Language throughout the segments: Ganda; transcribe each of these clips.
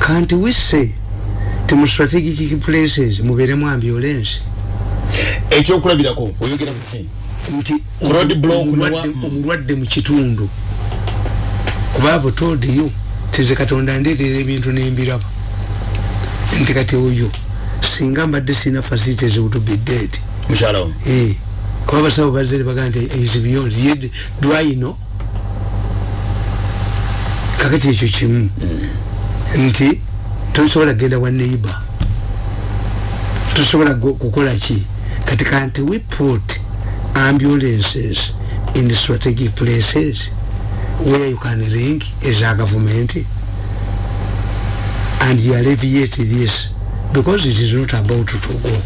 can't we say ti mu strategic places mubeeremu ambulance ekyokulabirako oyogera nti block omulwadde- mu kitundu. Kuba avo told you tize katonda ndeetera ebintu nembiraba. Nti kati oyo singa mbadde sina facilities would be dead. Mukyala wo Eh, kuba abasawo bazze ne bagaa nti is beyond ye know? Kakati ekyo kimu nti tosobola genda wa neighbor? Tosobola kukola ki? Kati kanti we put ambulances in strategic places where you can ring as a government and you alleviate this because it is not about to go.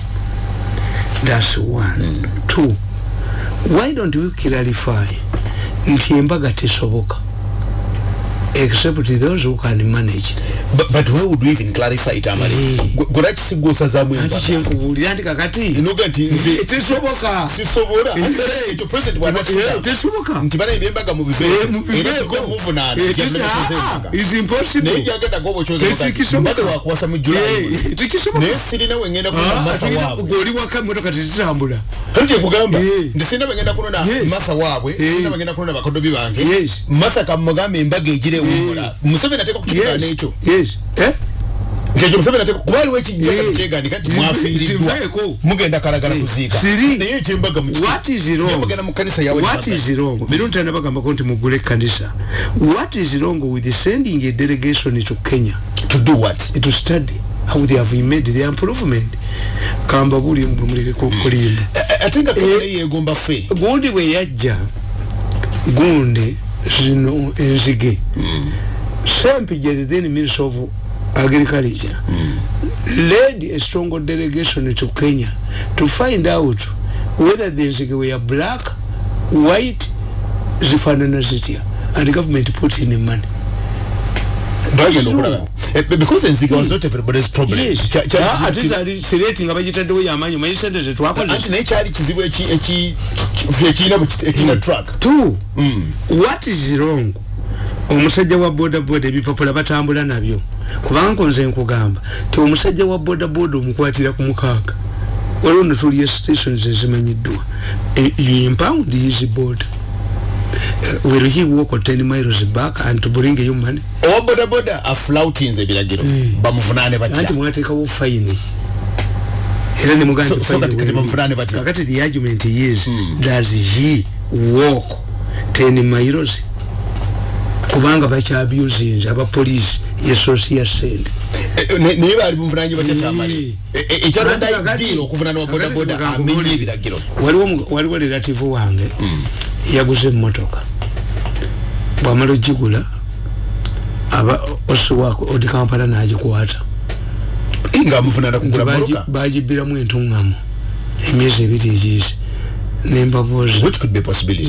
That's one. Two why don't we clarify? Nti embaga tesoboka except those who can manage But- but why would we even clarify it amale Eh. gwerakisigusazamu anti embaga kyenkubuulira nti kakati? Enoga nti nze tesoboka. Sisobola. Eh. ekyo president bwanakigamba tesoboka. Nti bana embaga mu biveeko era tugwe muvunaana is impossible. Naye gyagenda Tekisoboka. gwobokyozmbadde wakuwasa mu julayi Eh, tekisoboka naye sirina wengenda kuna martha waabwe goli waka emotoka tetitambula kati kyekugamba Eh. nti sirina wengenda kunona Yes. martha waabwe Eh. sirina wengenda kunona bakodobi bange. Yes. martha kamugamba embaga egirewumbula museveni ateeka kukikula n'ekyo yes. Eh? Nkekyo museveni ateeka kuba aliwo ekijjaga Eh. kyegandika nti Zive- mwafiiriddwa ziveeko. mugenda kalagala Eh. kuziika Siri. naye ekyembaga mu what is wrong? Mugenda mu kanisa yawe what is wrong? Mirundi tanabagambako nti mugule kanisa. What is wrong with sending a delegation to kenya? To do what? To study how they have made the improvement. Kamba buli mbwe muleke kulimba. Ate nga kamere yegomba ffe gundi bwe yajja gundi zino enzige. The then minister of agriculture. Led a strong delegation to kenya to find out whether the enzige were black white zifanana zitya. And the government put in money bagenda okulaba Eh, because enziga was not everybody's problem Kya- kyali Ah, kizibu ate zali sireti nga bagitaddewo yamanyi manyi sente anti zetwakozesa naye kyali kizibu eki- eki- ekirina bwe kit- ekirina track two what is wrong? Omusajja wa bodaboda ebipapula batambula nabyo. Kubanga nze nkugamba ti omusajja wa bodaboda omukwatira ku mukaaga. Waliwo netulya stations ezimanyiddwa. E- you impound his boda Uh, will he walk 10 miles back and to bring you money owa bodaboda aflautinze ebiragiro bamuvunaane anti batya. Mwateekawo fine. Era nemugamba So- nti so fine kati- bamuvunaane batya? kakati the argument is does he walk 10 miles. Kubanga bakyabusinze abapoliisi yesosia sente Eh, eh, ne- naye baali bumuvunaanye batya kyamale Kakati- ekyaladayidiiro okuvunaana wa kakati bodaboda muganga amenye muli- ebiragiro waliwo mu- waliwo relative wange yaguze emmotoka. Bwamala ogigula aba osiwako odi kampala nagikwata. Bagibbiramu entuŋŋamu emyezi ebiri egiyise. Nembabuuza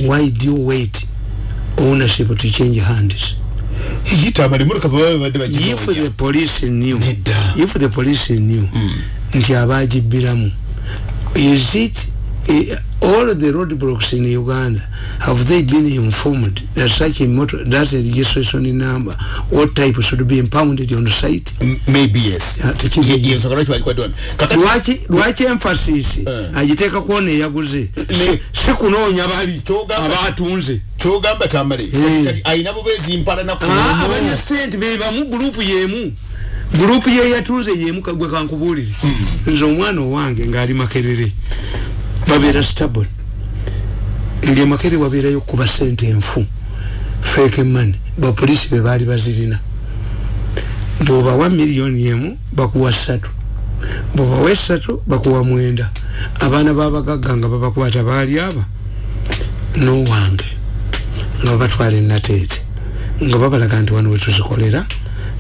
why do you wait? Ownership to change hands. If the police knew if the police knew nti abagibbiramu is it all the road blocks in uganda have they been informed? That such a motor that a registration number. What type should be impounded on site? M- maybe yes. Ah, tekiri- Ye- ye nsonga lwaki bagikwadde wano kakati lwaki lwaki emphasis. Eh. agiteeka kuona eyaguze Si- si kunoonya bali. Kyogamba- abatunze kyogamba tamale Eh. kati alina bubeezi mpalana ku Ah, lumu. abanya sente bebamu gurupu yemu. Gurupu ye yatunze yemu kagwe kankubuulire nze omwana owange ngaali makerere babeera stabon ndi makerere wabeerayo kuba sente enfu feke mani bapolisi be baali bazirina. Bwobawa miliyoni emu bakuwa ssatu. Bwobawa essatu bakuwa mwenda. Abaana babagagga nga babakwata baali aba nowange nga babatwala enateete nga babalaga nti wano wetuzikolera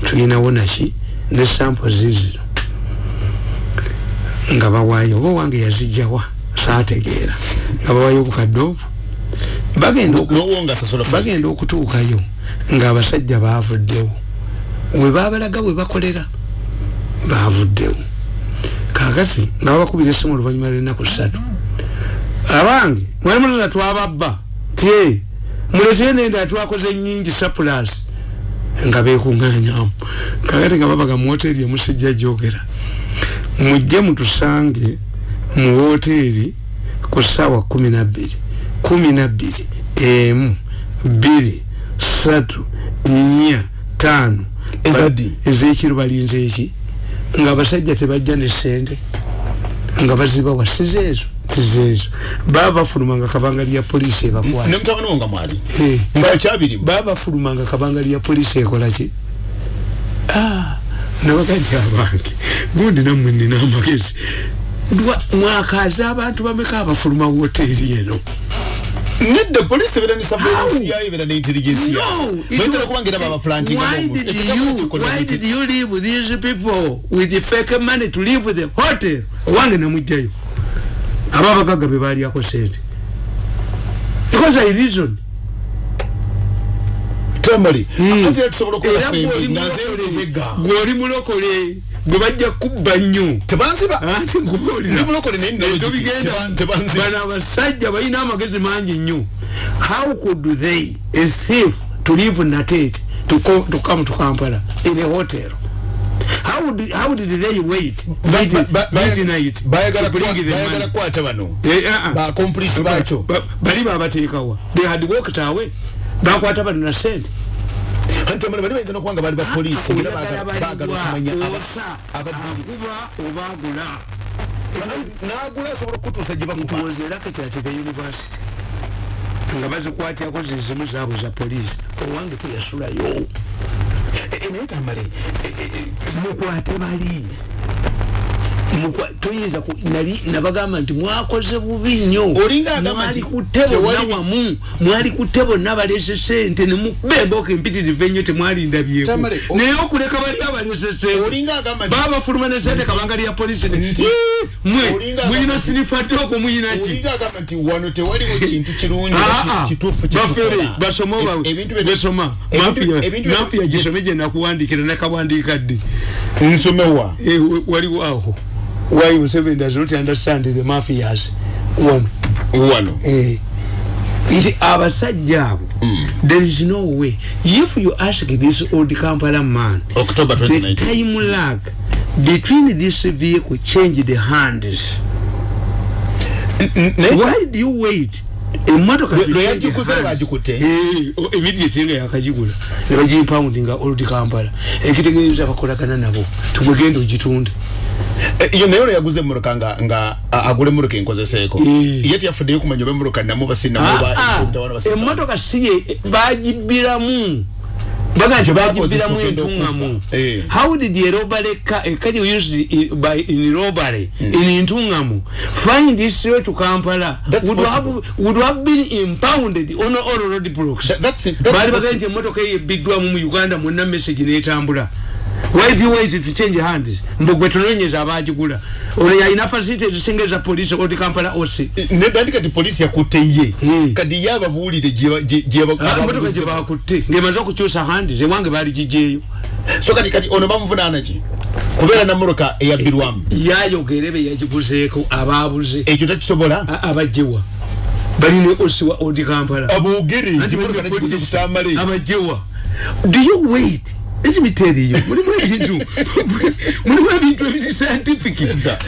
tulinawo naki ne sampo zizino. Nga bawaayo oba owange yazijjawa saategeera. Nga bawaayo obukadde obwo bagenda okutuukayo ng'abasajja baavuddewo. We babalaga we bakolera baavuddewo. Kakati nga babakubira essimu oluvannyuma lw'ennaku ssatu. Abange mwali mulala twababba. Tye muletee nenda twakoze nyingi sapulasi nga bekunganyamu kakati nga babaga mu hoteri emusijja jogera mujje mutusange mu hoteri ku ssaawa kumi nabbiri kumi nabbiri emu bbiri satu nnya taano ezekiro balinze eki nga abasajja tebajja ne sente nga bazibawa sizeezo tizeezo baba bafuluma nga kabanga lya poliisi ebakwata. Ne mutabani wo nga mwali? Eh. nga kyabirimu? Baba bafuluma nga kabanga lya poliisi ekolaki Ah, nabagajja abange. Gundi nammwe nina amagezi Mwakaze abantu bameka abafuluma woteri eno. Nedda polisi ebera ne surveillance yayo ebera ne intelligence No, yayo bayitera was- kubanga era babaplantinga Why did you why did you leave these people with the fake money to with the hotel? Owange namujjayo aba abagagga be baalyako sente. Because i reason. Tambali Hmm. ate era tusobola okukola gw'oli nga mulokole, nzeyobega gw'oli mulokole gwe bajja kubba nnyo. Tebanziba. Ati nkubuulira Ndi mulokole naye nina logic. tobigenda Teba- tebanziba. bano abasajja balina amagezi mangi nnyo. How could they a thief to live natete to, to come to kampala in a hotel? How did, how did they wait midnight bayagala kwata bano. Eh, ah, ah. bakomplisi bakyo Ba- bali babateekawa they had walked away. Bakwata bano na sente antamala bali bayinza nokubanga bali bapoliisi era baagala okumanya balibwa aba- osa abadde- aguba obaagula n'agula asobola okutuusa gye it bakuba. Was a racket at the university nga bazikwatyako zizimu zaabwe za poliisi. Owange teyasulayo. Naye tamale mukwate bali toyinza nabagamba nti mwakoze bubi nnyo. Mwali kutte bonna wamu mwali kutte bonna balese sente nemubemboka empitirivu ennyo temwalindabyeko. Naye okuleka bali abalese sente babafuluma ne sente kabanga lya polisi mwe nti wano tewaliwo kintu kirungi Ah, ki- ah. kituufu bafere bye- besoma mafiya gisome gye nakuwandikira nakawandiika ddi? Nsomewa Eh, wa- waliwo aho why Museveni does not understand the mafias? Wano wano eh. Nti abasajja abo there is no way. If you ask this old kampala man october the 2019 time lag between this vehicle change the hands. Naye why do you wait? Emotoka Lwe- to lwe change yagikuze hands? bagikutte? Eh, o- immediate nga yakagigula ne bagimpound nga old kampala. Ekitegeeza bakolagana nabo. Tugwegenda ogitunda iyo naye olwo yaguze emmotoka nga nga a- agula emmotoka enkozeseeko Eh. ye teyafuddeyo kumanya oba emmotoka namu Ah, ah, etawana basinnamu. emmotoka si ye bagibbiramu baga nti Bakozesa bagibbiramu okugenda entungamu okubba. Eh. how did a robbery car a car used in, by in robbery in entungamu find its way to kampala That's would have, would have been impounded on all road blocks That- that's it. That's possible. bagaye nti emmotoka eyo ebbiddwamu mu uganda mwonna message netambula why do you wait to change hands? Mbu gwe tunoonyeza abagigula ono yalina facility ezisinga eza polisi oti kampala osi nedandi kati polisi yakutte ye Eh. kati ye ababuulire gye- gye- gye aba- Ah, emotoka ababuulize- gye bakutte ng'emaze okukyusa handi zewange baali gigyeyo so kati kati ono bamuvunaana ki kubeera na mmotoka eyabbirwamu yayogere be yagiguzeeko abaabuze ekyo takisobola A- abajjewa balina osiwa odi kampala aboogere Anti nti mmotoka bali nagiguze polisi, butamale abajjewa do you wait let me tell you mulimu ebintu mulimu ebintu ebiri scientific.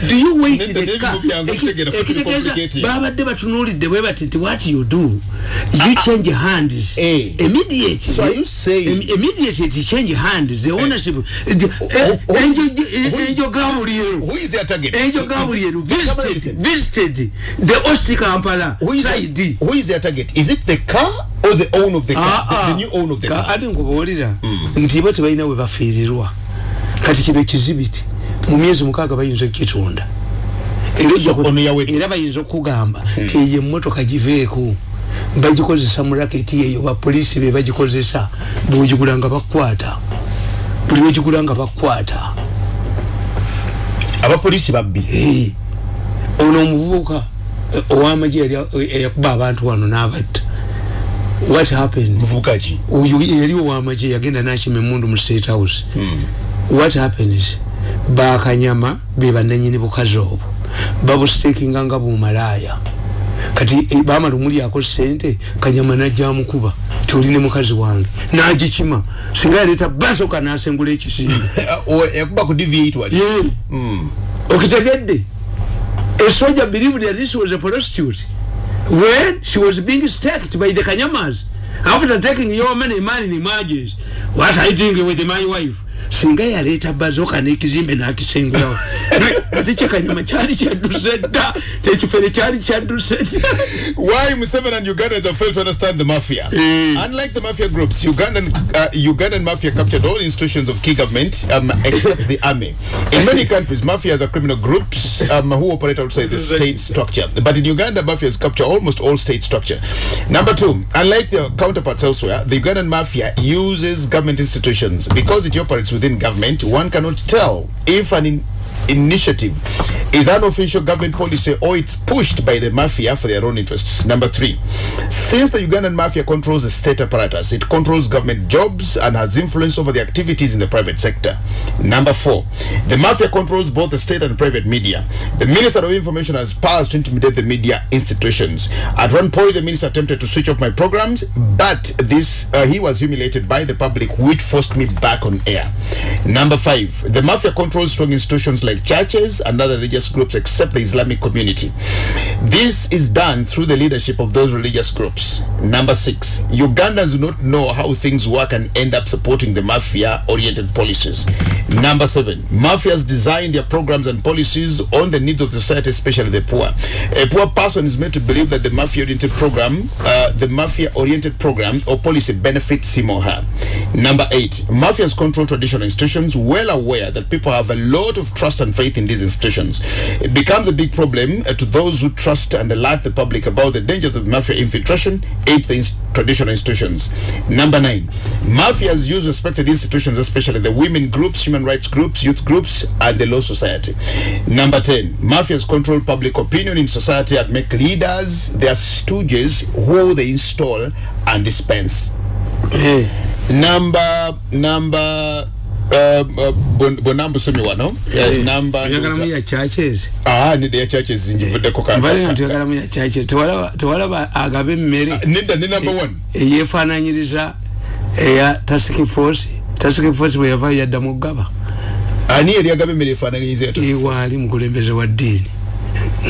Do you wait Nedda, the n'ebintu car? byangu bitegeera fucking ekitegeeza complicated. babadde batunuulidde bwe bati nti what you do? You change hands. Eh. immediately So are you saying- Im- immediately it change hands. The ownership oh, oh. enjo gabuliero who is their target? Enjo gabuliero visited visited the osi kampala who is, side. who is their target? Is it the car or the owner of the car? The, the new owner of the car? ati nkubuulira. Nti bo tebalina we bafiirirwa. Kati kino ekizibiti mu myezi mukaaga bayinza okukitunda. Era bayinza okugamba ti eyo emmotoka giveeko. Bagikozesa mu raketi eyo bapoliisi be bagikozesa. Bwogigula nga bakwata. Buli wegigula nga bakwata. Abapolisi babbi. Eh, ono omuvubuka eh, ow'amagye yali eyakuba abantu wano n'abatta what happened? Muvubuka ki oyo yali owamagye yagenda nakima emundu mu state house. What happens bakanyama be bananyini bukazi obwo. Babustekinga nga bumalaaya. Kati eh, bamala omulyako sente kanyama najja amukuba. Nti oli ne mukazi wange. Nagikima. Singa yaleeta basoka nasengula ekisimbe yakuba ku deviate wali. Ye. okitegedde? A soldier believed that this was a prostitute when she was being staked by the kanyamas. After taking your money money in emerges what are you doing with my wife singa yaleeta bazoka n'ekizimbe n'akisengulawo ate kyekanyama kyali kyadduse dda kyekifere kyali kyadduse Why Museveni and Ugandans have failed to understand the mafia? Eh. Unlike the mafia groups, Ugandan uh, Ugandan mafia captured all institutions of key government um, except the army. In many countries, mafias are criminal groups um, who operate outside the state structure. But in Uganda, mafias capture almost all state structure. Number two, unlike their counterparts elsewhere, the Ugandan mafia uses government institutions because it operates within government. One cannot tell if an initiative is unofficial government policy or it's pushed by the mafia for their own interests. Number three, since the Ugandan mafia controls the state apparatus, it controls government jobs and has influence over the activities in the private sector. Number four, the mafia controls both the state and private media. The Minister of Information has powers to intimidate the media institutions. At one point, the minister attempted to switch off my programs, but this uh, he was humiliated by the public, which forced me back on air. Number five, the mafia controls strong institutions like churches and other religious groups except the Islamic community. This is done through the leadership of those religious groups. Number six, Ugandans do not know how things work and end up supporting the mafia oriented policies. Number seven, mafias design their programs and policies on the needs of the society, especially the poor. A poor person is made to believe that the mafia oriented program, uh, the mafia oriented program or policy benefits him or her. Number eight, mafias control traditional institutions, well aware that people have a lot of trust and faith in these institutions. It becomes a big problem uh, to those who trust and alert the public about the dangers of mafia infiltration into the ins- traditional institutions. Number nine, mafias use respected institutions, especially the women groups, human rights groups, youth groups, and the law society. Number 10, mafias control public opinion in society and make leaders their stooges who they install and dispense. Number, number, uh, uh, bon- bonambu sumi wano? Uh, number oyagalamu ya churches. Ah nide ya churches zinjivuddeko ka- mbale nga ka- tuyagalamu ya churches. Tewalaba tewalaba agaba emmere nida ne number one. eyefaananyiriza eya task force. Task force bwe yavaayo yadda mu ggaba. Ani yali agaba emmere efaanaganyiza ya task ewaali mukulembeze wa ddiini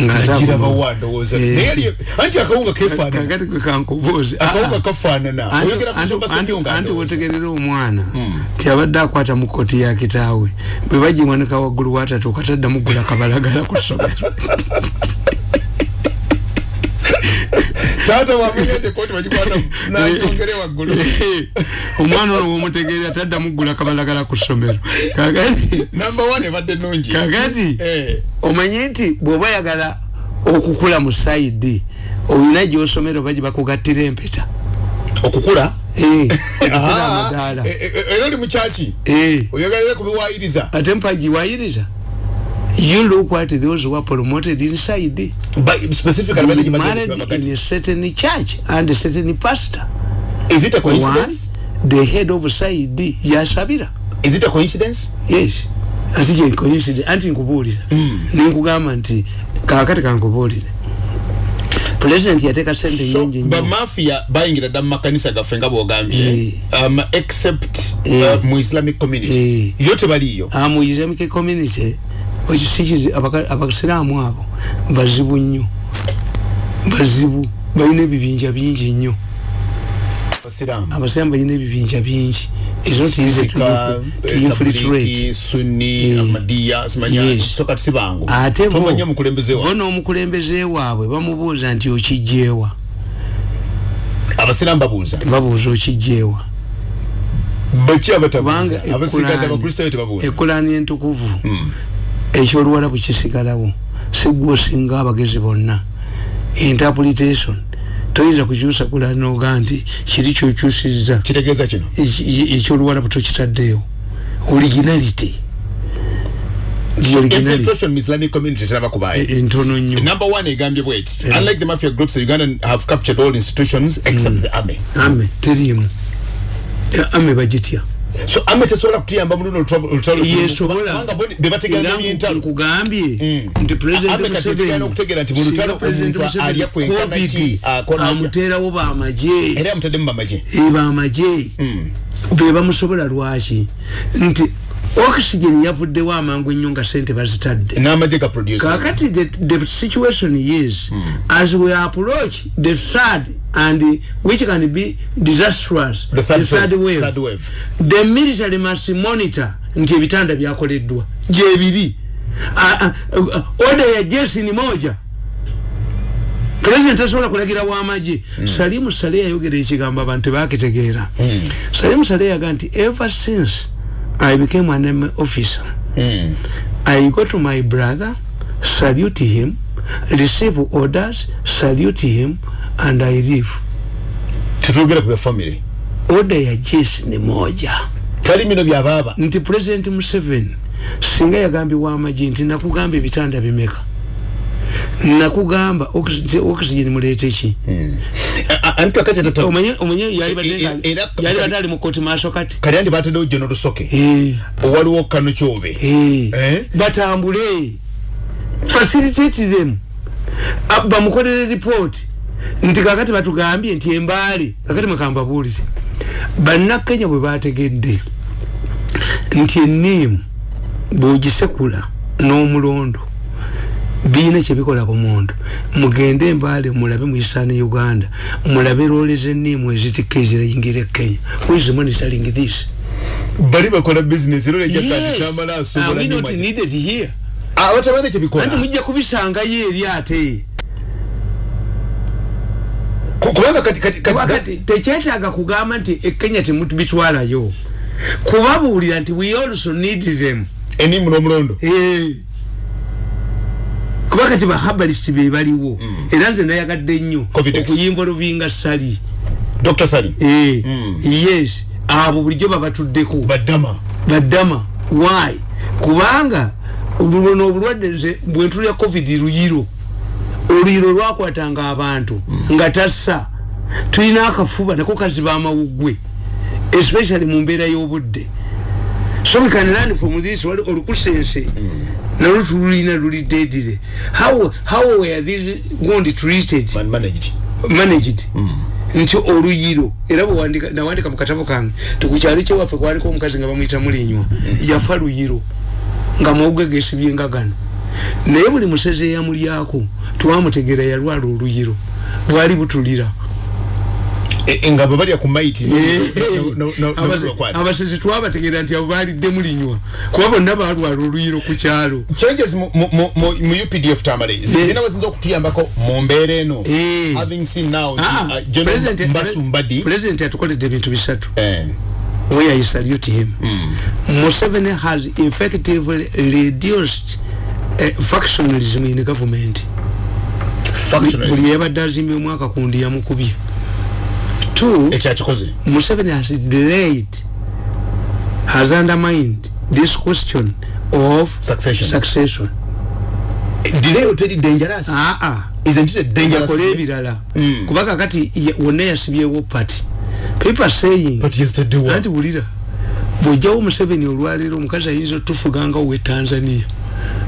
Nagira bawa ndowooza. Eh. Yali- anti akawunga kefaanana. Kakati kwe kankubuuzi akawunga kafaanana Anti- oyogera ku anti- nsonga anti- ssebyonga anti wotegerera omwana tiyabadde akwata mu kkooti ya kitaawe bwe bagiwanika waggulu watatuuka taddamu ggula kabalagala ku ssomero taata wamanyete koti bagikwata nayongere waggulu. omwana ono womutegeera taddamu ggula kabalagala ku ssomero. Kakati namba one ebadde nungi kakati Eh, omanye nti bw'oba oyagala okukula mu sayidi olina gyosomero bagi bakugattira empeta? Okukula? Eh, eh, eh, era oli mukyaki Eh, oyagalire kubiwayiriza ate mpagiwayiriza you look at those who are promoted inside. Specifically you married in a certain church and a certain pastor. Is it a coincidence? one the head of side yashabira is it a coincidence? Yes. Ati coincidence? Anti nkubuulira ninkugamba nti kakati kankubuulire president yateka sente so nyingi nnyo. bamafia bayingira dda mu makanisa gaffe nga bwogambye um, except yeah. uh, mu islamic community. Yeah. yo tebaliyo Ah, mu islamic community ekisikizi abasiraamu abo bazibu nnyo. Bazibu balina ebibinja bingi nnyo. Abasiraamu. Balina ebibinja bingi. To eh, Eh. ate bo n'omukulembeze waabwe bamubuuza nti okijjeewa abasiraamu babuuza. Babuuza okijjeewa ekulaani entukuvu ekyoluwala bwe kisigalawo sigwa osinga abagezi bonna. Interpretation toyinza kukyusa kulaani noga nti kiri kyokyusiza kitegeeza kino. Ekyoluwala bwe tokitaddeyo originality. Infiltration mu islamic community teraba kubaayo. E- entono nnyo. Number one egambye bweti unlike the mafia groups the ugandan have captured all institutions except the army. Ame teriimu. Ame bagitya so ame tesobola kutuyamba mu luno olutalo- olutalo yesobola kubanga bo bebategeera Era byentalo nkugambye Mm. nti president Ame kati tegeera n'okutegeera nti mu Museveni lutalo singa president omuntu Museveni alya kwenkana ki, covid akola atya. amuteerawo bamaje era yamutaddemu bamaje bamaje be bamusobola lwaki? Nti oxygen yavuddewo amangu ennyo nga sente bazitadde. Kakati the, the situation is as we approach the third and which can be disastrous The third phase, wave, third wave. the military must monitor nti ebitanda byakoleddwa. Gyebiri Ah, ah, uh, order ya jeshi ni moja. President tasobola kulagira wamaje salimu sale yayogera ekigambo abantu bakitegeera salimu sale yaga nti ever since i became an army officer Mm. I go to my brother, salute him, receive orders, salute him, and I leave. tetwogera ku bya family Order ya jeshi ni moja. tali mino byabaaba Nti President Museveni singa yagambye wamaji nti nakugamba ebitanda bimeka. Nakugamba oxygen mulete ki? omenye yali badde ali mu koti maaso kati. kali andi bataddewo jeno lusoke Eh. waliwo kano kyobe Eh. Eh? batambule facilitate them Ah, bamukolere report nti kakati batugambye nti embaale kakati mwekambabuulire bannakenya bwe bategedde nti eniimu bwogisekula n'omulondo biina kyebikola ku muntu. Mugende embaale mulabe muisaani uganda mulabe roole z'enniimu ezitikka ezirayingira e kenya. Where's monitoring this? Bali bakola bizinesi era Yes. olejjatanditambala Are asobola needed here. Abatabane anti kyebikola mujja kubisangayo eri ate. Ku- kubanga kati kati kati kati tekyetaaga kugamba nti ekenya temubitwalayo kubabuulira nti we also need them. Enimu n'omulondo. Kuba kati bahabalist be baliwo. Era nze nayagadde nnyo Covidex. okuyinvolvinga sali. Dr sali. Eh, yes. Abo bulijjo babatuddeko. Baddama. Baddama. Why? Kubanga luno obulwadde nze bwentulya covid luyiro. Oluyiro lwakwatanga abantu nga tassa. Tulina akafuba nako kaziba amawuggwe especially mu mbeera y'obudde. So we can learn from this wali olukusense nalwo tululina luli dedire how, how were these wound treated man managed. Managed. Nti oluyiro. Era bwewandika- nawandika mu katabo kange tikukyalo kyewaffe kwaliko omukazi nga bamwyita mulinywa yafa luyiro nga mawuge gesibye nga gano naye buli musezi eyamulyako twamutegeera yalwala oluyiro bwali butulira. E- e, nga bwe balya ku maiti Abase- abasezi twabategeera nti abo balidde mulinywa kuba bonna balwala oluyiro ku kyalo. Changes mu- updf tamale zina weziyinza okutuyambako mu mbeera eno. Eh. having seen now nti, Ah, uh, President- Mbasu Mbadi. president atukoledde ebintu bisatu. Eh, where I salute him. Museveni has effectively reduced uh, factionalism in government. factionalism. buli yabadde azimba omwaka kundi yamukubye two ekyakikoze museveni has delayed has undermined this question of Succession. succession. Delay oteri dangerous? Aa isn't it dangerous akole ebirala. Kuba kakati ye- wonna yasibyewo party people saying but yesterday wa anti wulira bwojjawo museveni olwaleero omukazi ayinza otufuganga owe tanzania.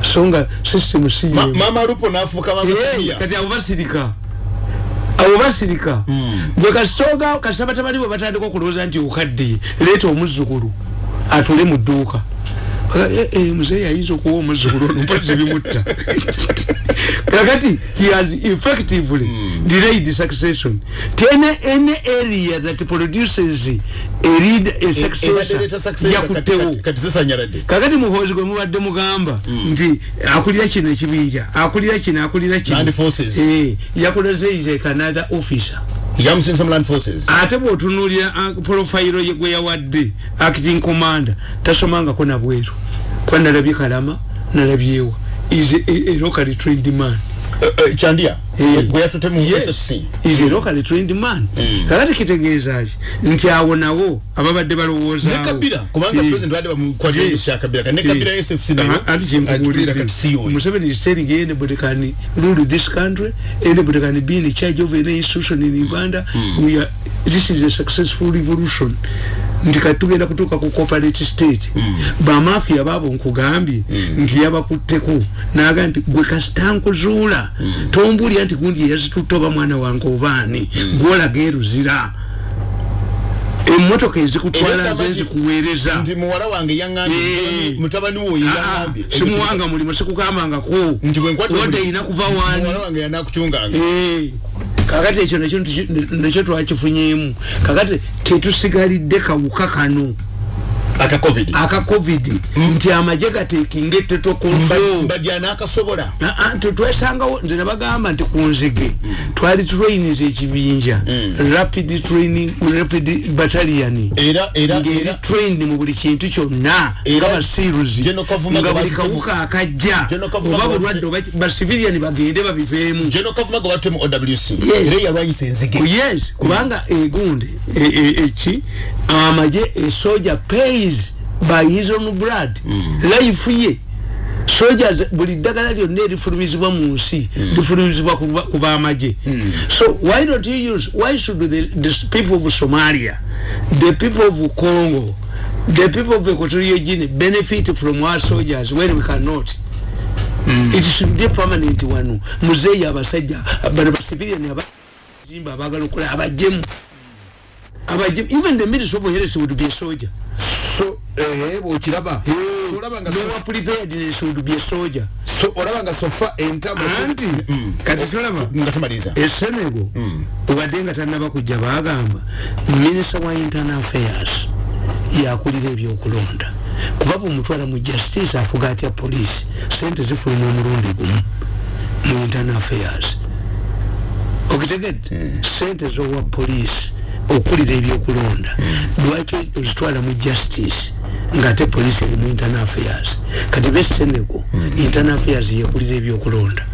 So nga system si Ma- mama lupo nafuka mama Eh, Samia. kati abo basirika abo basirika bwe kasitoga kasabatabali bwe batandika okulowooza nti okaddiye leeta omuzzukulu atule mu dduuka muzeeyi ayinza okuwa omuzzukulu ono mpozzi bimutta. Kakati he has effectively delayed succession. Tene any area that produces a lead a successor zisanyalade kakati muhoozi gwe mubadde mugamba nti akulira kino ekibinja akulira kino akulira kino. Forces. Eh, yakulazeize kanather officer ate bwotunulira profile ye gwe yawadde acting commander tasomangako nabweru. Kuba nalabye kalama nalabyewa is a, a, a locally trained man Eh, eh, kyandia Eh. gwe yatute mu Yes, ssc is a locally trained man. Kakati kitegeeza ki? Nti awo nawo ababadde ne balowoozaawo kabira kubanga Eh. president badde bamukwatira Yes. kya kabira kati ne Eh. kabira ssc nayo Ah, anti atulira kyenkubulidde kati siyo museveni is telling anybody can rule this country. Anybody can be in charge of any institution in uganda. We are this is a successful revolution nti kati tugenda kutuuka ku corporate state bamafia baabo nkugambye nti yabakutteko naga nti gwe kasitankuzuula tombuulira nti gundi yazitutta oba mwana wange obaani? Gwolaga eruzira emmotoka ezikutwala nze nzikuweereza nti muwala wange yaŋŋambye. Eh. wo ye Ah, ah, simuwanga mulimu sikugambangako nti wadde erina kuva waani muwala wange yanakucunganga Eh, kakati ekyo nakyo nakyo twakifunyemu kakati tetusigalidde kawuka kano aka covid. Aka covid. Nti amaje gatekinga eteto control mbadya nakasobola. Ah, ah, tu- twesangawo nze nabagamba nti ku nzige twali trainings ekibinja. Rapid training rapid battalion. Era era ngeri era trained mu buli kintu kyonna. Era nga basiruzi General Kavuma nga buli gwe kawuka akajja. General Kavuma oba gwe bulwadde oba ki- basiviliani bagende babiveemu geno kavuma gwe batte mu owc Yes. era yalwanyisa enzige. Yes. Kubanga egundi e- e- eki amaje esoja pays by his own blood. Life ye. Soldiers buli ddagala lyonna erifulumizibwa mu nsi lifulumizibwa ku ba- ku bamaje so why don't you use why should the, the people of somalia the people of congo the people of equatorial guinea benefit from our soldiers when we cannot? It should be permanent wano muzeeyi abasajja bano basiviliani abajimba abagala okola abajemu abajemu even the minister of health would be a soldier. So eh bwokiraba. Olaba nga no preparedness would be a soldier. So olaba nga sofa entabo anti kati tolaba nga tumaliza esenego obadde nga tanaba kujja bagamba minisita wa internal affairs yakulira ebyokulonda. Kuba bwomutwala mu justice afuga atya poliisi? Sente zifuluma omulundi gumu mu internal affairs. Okitegedde? Sente zowa poliisi okulira ebyokulonda. Lwaki ozitwala mu justice ngaate poliisi eri mu internal affairs? Kati be senego internal affairs yekulira ebyokulonda.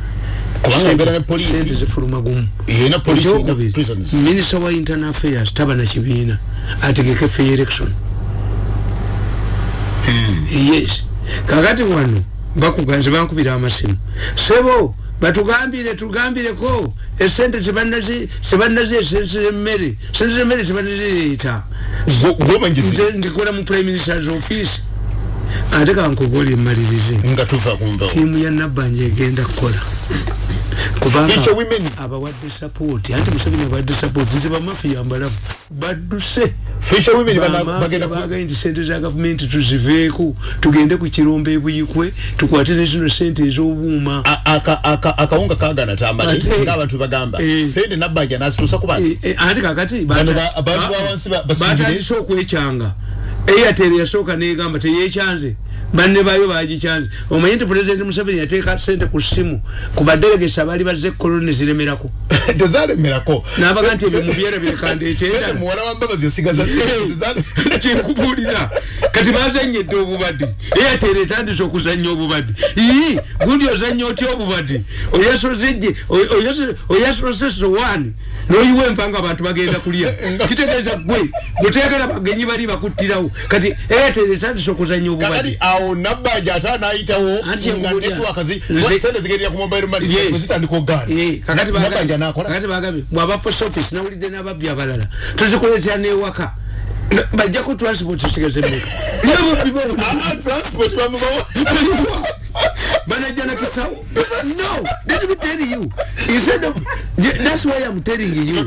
Sente zifuluma gumu. Ekyokubiri minisita wa internal affairs taba na kibiina. Ategeke fe election. Yes. Kakati wano bakuganze bankubira amasimu. Sebo batugambire tugambireko. Esente sebanazeesensera emmere sensera emmere sebanazireeta gwomanyizi nze ndikola mu prime ministers office. Ate kankugoli emalirize tiimu ya nabbanja egenda kukola kubanga abawadde sapooti anti museveni abawadde sapooti nti bamafiya mbalafu badduse. Bagaye nti sente za gavumenti tuziveeko tugende ku kirombe ebuyikwe tukwate ne zino sente ez'obuuma. A- aka- aka- akawunga kagana tambale Ate- ngaabantu bagamba Eh. sente nabbanja nazituusa ku bantu. Eh, eh, anti kakati batandise okwekyanga airtel yasooka negamba teyekyanze banne bayo bagikyanze omanye nti pulezidenti museveni yateeka sente ku simu ku badelegesi abaali bazze koloni neziremerako tezalemerako nabaga nti ebyo sente tezale- kyenkubulira kati bazanyedde obubadi airtel etandise okuzanya obubadi ii gundi ozanya otya obubadi oyasose sowani noyiwa enva nga abantu bagenda kulya. Kitegeeza gwe gutegera bagenyi bali bakuttirawo. Kati airtel etandise okuzanya kakati obubadi awo nabbanja ate anayitawo nga yakubulira. network zi Nze- sente zigendera ku mobile money zitandika ogaana. Eh, kakati bagambye bwaba post office nawulidde n'ababbi abalala tuzikuleetera n'ewaka. Bajjako transport sigaze mmeka nababbi babona Ah, ah, transport bamubawa Banajana Kisau. No, let me tell you. Instead of that's why I'm telling you.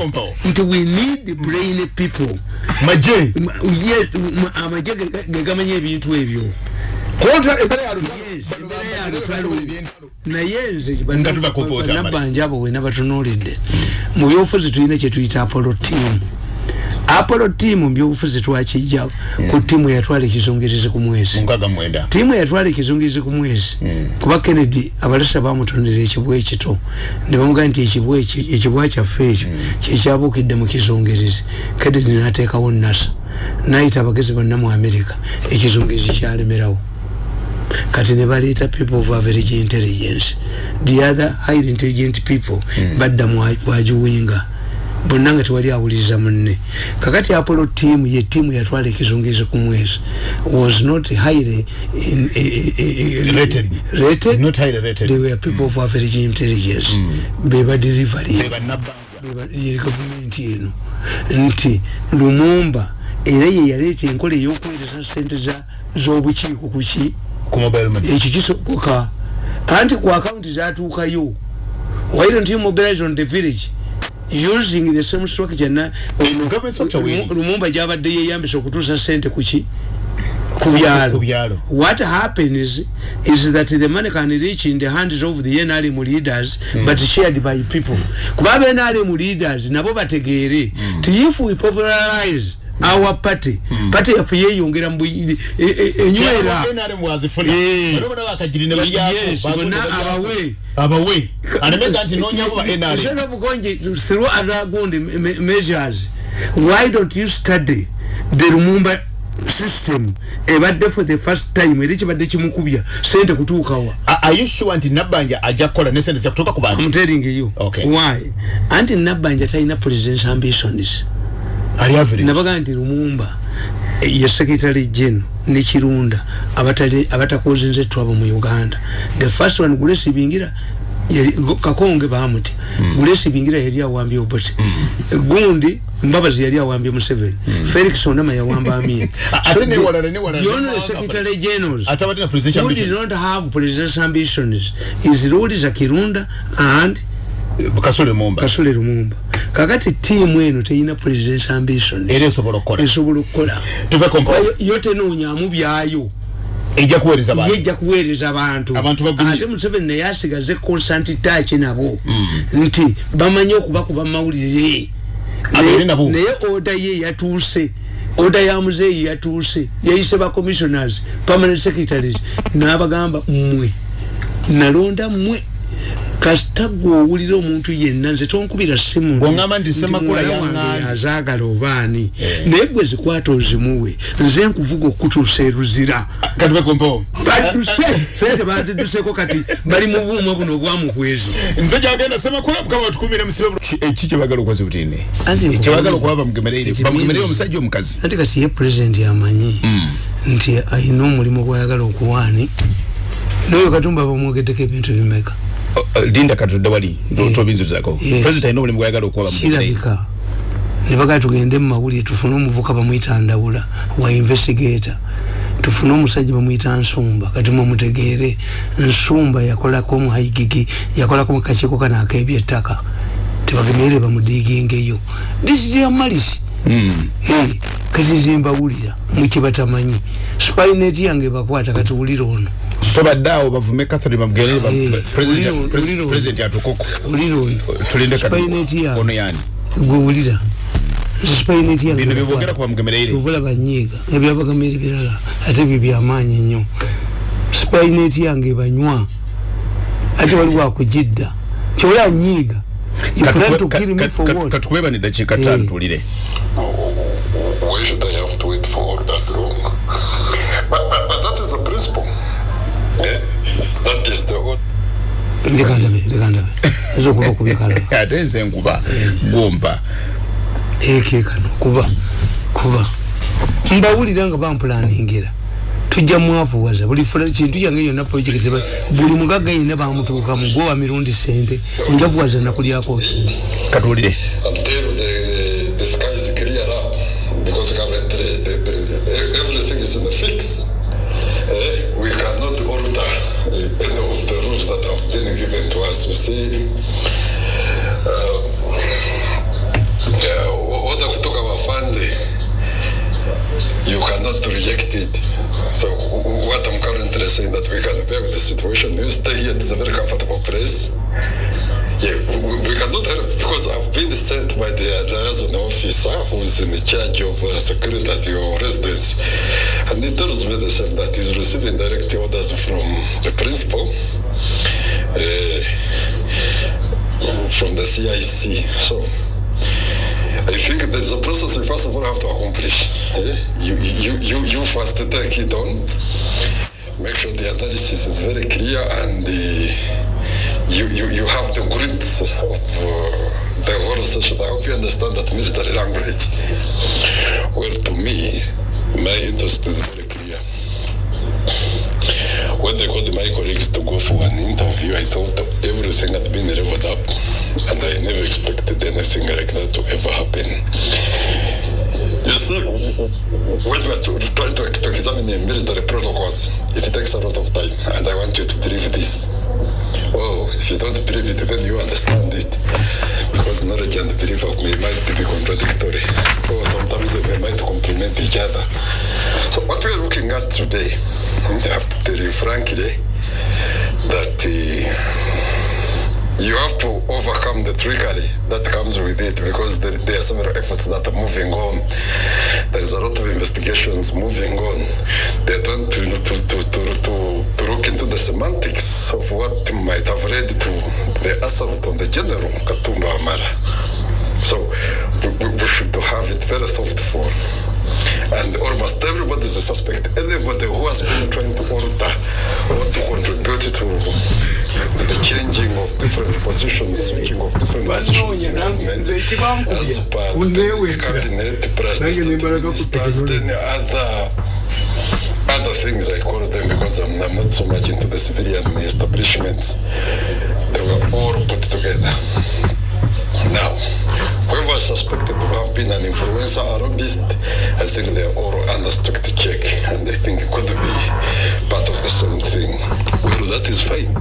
Until we need the brain people. maje M- Yes, m- amaje ge- gegamanya ebintu ebyo. kontra ebere ya Yes, embeera ya lutalo. naye nze Nga tuva ku vote, bannabanja abo bwena batunuulidde mu byobufuzi tulina kyetuyita apollo team apollo team mu byobufuzi twakijja ku tiimu eyatwala ekizungirizi ku mwezi. Tiimu eyatwala ekizungirizi ku mwezi. Kuba kennedy abalasa bamutonera ekibwa ekito ne bamugaa nti ekibwa eki- ekibwa kyaffe ekyo kyekyabuukidde mu kizungirizi kennedy n'ateekawo nasa nayita abagezi bonna mu america ekizungirizi kyalemerawo kati ne baleeta people of average intelligence. The other highly intelligent people badda mwagiwinga bonna nga tewali awuliriza munne. Kakati apollo team ye tiimu yatwala ekizungirizi ku mwezi was not highly in, Rated. rated? Not highly rated. they were people of average intelligence. Beba delivery bannabanja ye gavumenti eno. Nti lumumba era ye yaleeta enkola ey'okuweereza sente za- z'obukiiko kuki ku mobile money. Ekyo kisoboka. Anti ku akawunti zatuukayo why don't you mobilize on the village using the same structure na. Lumu- lumumba gyabadde yeyambisa okutuusa sente kuki ku byalo Ku byalo. what happens is that the money can reach in the hands of the NRM leaders mm. but shared by people kuba aba NRM leaders nabo bategeere mm. ti if we popularize our party. Mm. party yaffe yeyongera enywera bonna abawe. abawe. Anemega nti nonyabo ba Instead NRM of going through other good me- measures, why don't you study the Lumumba system? Ebadde for the first time era kibadde kimukubya sente kutuukawa A- are you sure nti nabbanja ajja kukola ne sente zakutuuka ku bantu? I'm telling you. Okay. why? Anti nabbanja talina president's ambitions ali average. Nabaga nti lumumba ye secretary general ne kirunda abatali- abatakozinze twabo mu uganda. The first one gulesi bingira kakonge bamuti gulesi bingira yali awambye obote gundi mbabazi yali awambye museveni. Felix onama yawamba amini A- ate ne walala, ne walala, the ne only mawanga secretary generals Ate abatina presidential who did ambitions. not have presidential ambitions is Rhodes Kirunda and kasule mumba kasule lumumba. Kakati tiimu eno teyina presidential ambitions era esobola okukola. esobola okukola. Tuve kompa Yo- yo tenoonyaamu byayo. Ejja kuweereza bantu. Yejja kuweereza abantu Abantu bagumye. ate museveni naye asigaze constant touch nabo. Nti bamanyi okubakuba mawulire Abeere nabo. naye oda ye yatuuse. Oda ya muzeeyi yatuuse. Yayise ba commissioners permanent secretaries. N'abagamba mmwe nalonda mmwe kasita gwe owulira omuntu yenna nze tonkubira simu Bw'oŋŋamba nti Ssemakula muwala wange yaŋŋaanyi. azaagala obaani. Naye gwe zikwata ozimuwe nze nkuvuga okutuusa eruzira. Sente baziduseko kati bali mu buuma buno obwamukwezi nze gyagenda semakula mukama watukumire musibe eki kyebagala okukoza butini Anti kyebagala nkubwire- okuba bamugemereire omusajja omukazi. Anti kati ye pulezidenti amanyi nti ayina omulimu gwayagala okuwaani. Noyo katumba bamwogeddeko ebintu bimeka linda katudde wali tobinzuzako Yes. president alina omulimu gwayagala okuba bamugemereire kirabika nebagala tugende mu mawulire tufune omuvuka bamwyita ndawula wa investigator. Tufune omusajja bamwyita nsumba kati mumutegeere nsumba yakolako omuhaigigi yakolako mukakiiko kano ak'ebyettaka tebagemerere bamudigingeyo. Disityamalisi Eh, kati zimbawulira mukibatamanyi spineti yange bakwata kati wulira ono so baddaawo bavume catherine bamugemereire Eh, president atukoko tulinde spineti ono yange yani. Gwe wulira. Bino byebogera ku bamugemereire obula banyiiga. Ebyabagamira ebirala ate byo byamaanyi nnyo. Spineti yange banywa. Ate waliwo akugidda kyola nyiiga You plan to kill me for what? katukubeba ne dakiika Eh. ttaano tulire. Why should I have to wait for that long? But, but, but that is the principle. That is the whole. leka ndabe leka ndabe ezo okuba kubya kalala ate nze nkuba gomba eke kano kuba kuba. Mbawulira nga bampulaningira. Tujja mwavuwaza buli kintu yange yonna projekiti buli mugagga yenna bamutuukamu gwe wa mirundi sente onjavuwaza nakulyako katuwulire yeah, what I talk about funding, you cannot reject it. So what I'm currently saying that we can bear the situation. You stay here, it's a very comfortable place. Yeah, we, we cannot help because I've been sent by the liaison officer who's in charge of uh, security at your residence. And he tells me the same that he's receiving direct orders from the principal, uh, from the CIC. So I think there's a process we first of all have to accomplish. Yeah? You, you, you, you first take it on, make sure the analysis is very clear and the, you, you, you have the grids of uh, the whole session. I hope you understand that military language. Well, to me, my interest is very clear. When they called my to go for an interview, I thought everything had been leveled up, and I never expected anything like that to ever happen. You see, when we are trying to, to examine the military protocols, it takes a lot of time, and I want you to believe this. Oh, if you don't believe it, then you understand it. Because knowledge and belief of me might be contradictory. Or sometimes they might complement each other. So what we are looking at today, I have to tell you frankly, that uh, you have to overcome the trickery that comes with it because there, there are several efforts that are moving on. There is a lot of investigations moving on. They're trying to, to, to, to, to, look into the semantics of what might have led to the assault on the general Katumba Amara. So we, we, should have it very thoughtful. And almost everybody is a suspect. Anybody who has been trying to alter or to contribute to the changing of different positions, switching of different positions in government as per the cabinet, president, ministers, then other other things I call them because I'm, I'm not so much into the civilian establishments. They were all put together. Now, whoever suspected to have been an influencer or lobbyist, think they are all under strict check and I think it could be part of the same thing. Well, that is fine.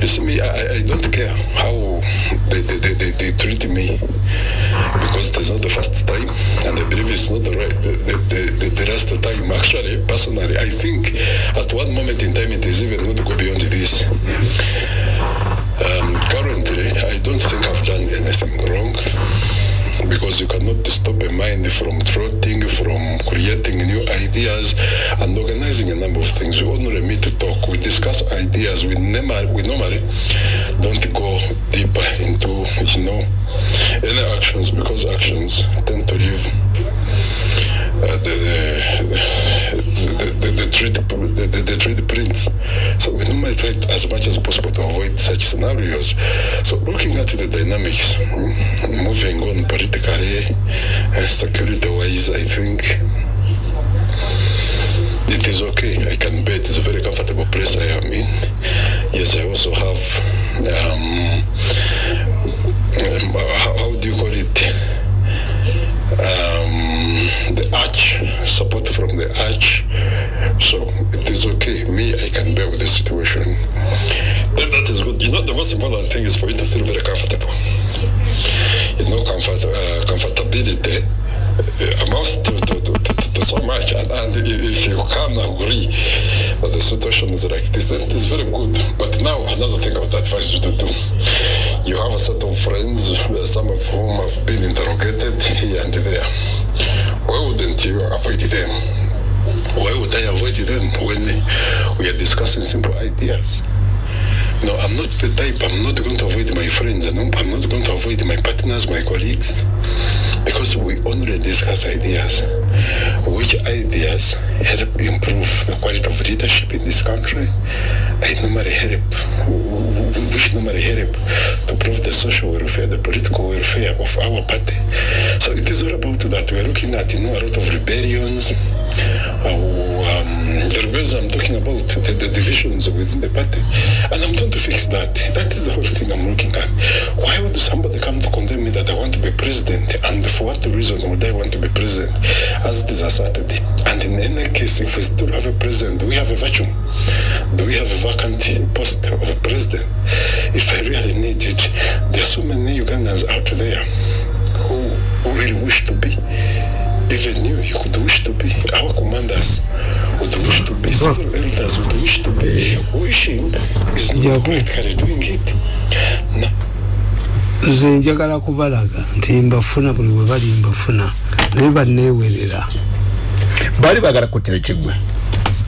You see me, I, I don't care how they, they, they, they, they treat me because it is not the first time and I believe it's not the right the, the, the, the last time. Actually, personally, I think at one moment in time it is even going to go beyond this. Um, currently, I don't think I've done anything wrong because you cannot stop a mind from trotting, from creating new ideas and organizing a number of things. We only meet to talk, we discuss ideas. We, never, we normally don't go deeper into, you know, any actions because actions tend to leave the, the, the, the, trade, the, the, the trade prints. So we normally try as much as possible to avoid such scenarios. So looking at the dynamics, mm, moving on politically, uh, security-wise, I think it is okay. I can bet it's a very comfortable place I am in. Yes, I also have, um, um, how, how do you call it? um, the arch, support from the arch. So it is okay. Me, I can bear with the situation. That is good. You know, the most important thing is for you to feel very comfortable. You know, comfort, uh, comfortability uh, amounts to, to, to, to, to so much. And, and if you can agree that the situation is like this, then it is very good. But now, another thing I would advise you to do you have a set of friends, some of whom have been interrogated I avoid them when we are discussing simple ideas? No, I'm not the type, I'm not going to avoid my friends, and I'm not going to avoid my partners, my colleagues, because we only discuss ideas. Which ideas help improve the quality of leadership in this country? I normally help, which normally help to prove the social welfare, the political welfare of our party. So it is all about that. We are looking at, you know, a lot of rebellions. Uh, um, the I'm talking about, the, the divisions within the party. And I'm trying to fix that. That is the whole thing I'm looking at. Why would somebody come to condemn me that I want to be president? And for what reason would I want to be president? As it is asserted. And in any case, if we still have a president, do we have a vacuum? Do we have a vacant post of a president? If I really need it, there are so many Ugandans out there who really wish to be. Even you, you could wish to be. Our commanders would wish to be. Civil elders would wish to be. Wishing is not practically doing it. No. nze njagala kubalaga nti mbafuna buli bwe bali mbafuna naye banneewerera baali bagala kuttira kiggwe.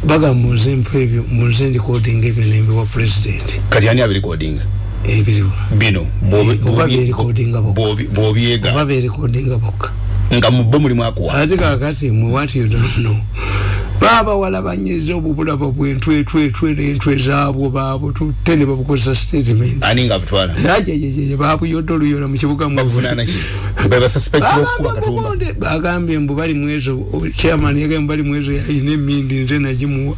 Baga muze mpa ebyo muze ndikodinga ebyo nembiwa pulezidenti kati ani abirikodinga ebiriwo bino oba beerikodinga bokka nga mubbo mulimu akuwa ate kakati mwe wati yodono baba walabanyiza obubulabo bwentwetwetwe n'entwe zaabwo baabo tutte ne babukozesa statement. Ani nga butwala? Ajajajaj babuyodde oluyola mu kibuga bagambye mbu bali mwezo chairman yagambye bali mwezo yayina emindi nze nagimuwa.